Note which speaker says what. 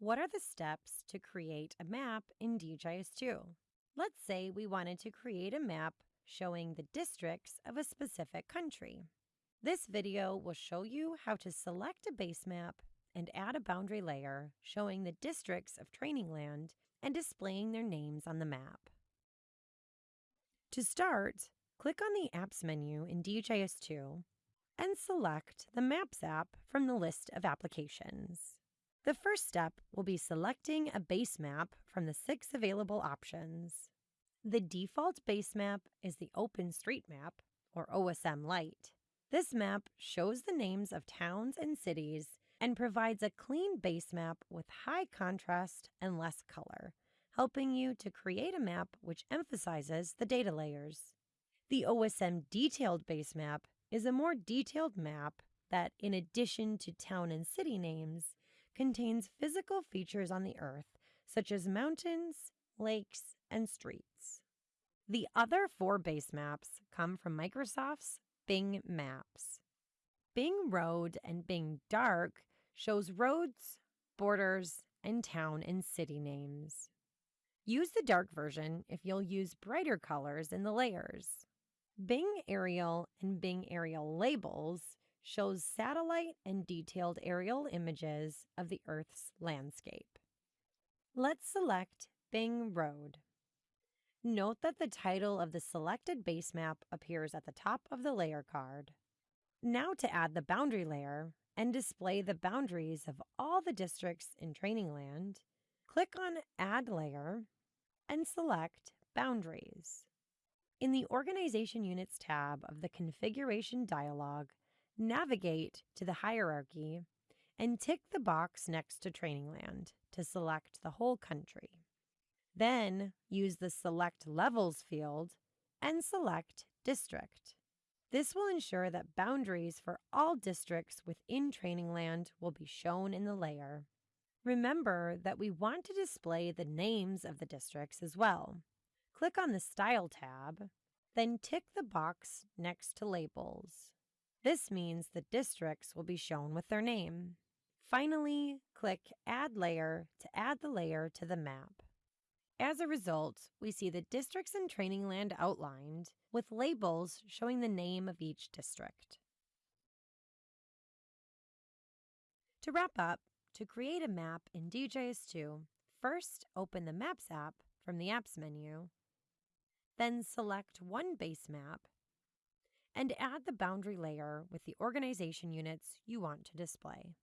Speaker 1: What are the steps to create a map in DHIS2? Let's say we wanted to create a map showing the districts of a specific country. This video will show you how to select a base map and add a boundary layer showing the districts of training land and displaying their names on the map. To start, click on the Apps menu in DHIS2 and select the Maps app from the list of applications. The first step will be selecting a base map from the six available options. The default base map is the OpenStreetMap, or OSM Light. This map shows the names of towns and cities and provides a clean base map with high contrast and less color, helping you to create a map which emphasizes the data layers. The OSM Detailed Base Map is a more detailed map that, in addition to town and city names, contains physical features on the Earth, such as mountains, lakes, and streets. The other four base maps come from Microsoft's Bing Maps. Bing Road and Bing Dark shows roads, borders, and town and city names. Use the dark version if you'll use brighter colors in the layers. Bing Aerial and Bing Aerial Labels shows satellite and detailed aerial images of the Earth's landscape. Let's select Bing Road. Note that the title of the selected base map appears at the top of the layer card. Now to add the boundary layer and display the boundaries of all the districts in Training Land, click on Add Layer and select Boundaries. In the Organization Units tab of the Configuration dialog, navigate to the hierarchy and tick the box next to Training Land to select the whole country. Then use the Select Levels field and select District. This will ensure that boundaries for all districts within Training Land will be shown in the layer. Remember that we want to display the names of the districts as well. Click on the Style tab, then tick the box next to Labels. This means the districts will be shown with their name. Finally, click Add Layer to add the layer to the map. As a result, we see the districts in Training Land outlined with labels showing the name of each district. To wrap up, to create a map in DHIS2, first open the Maps app from the Apps menu then select one base map and add the boundary layer with the organization units you want to display.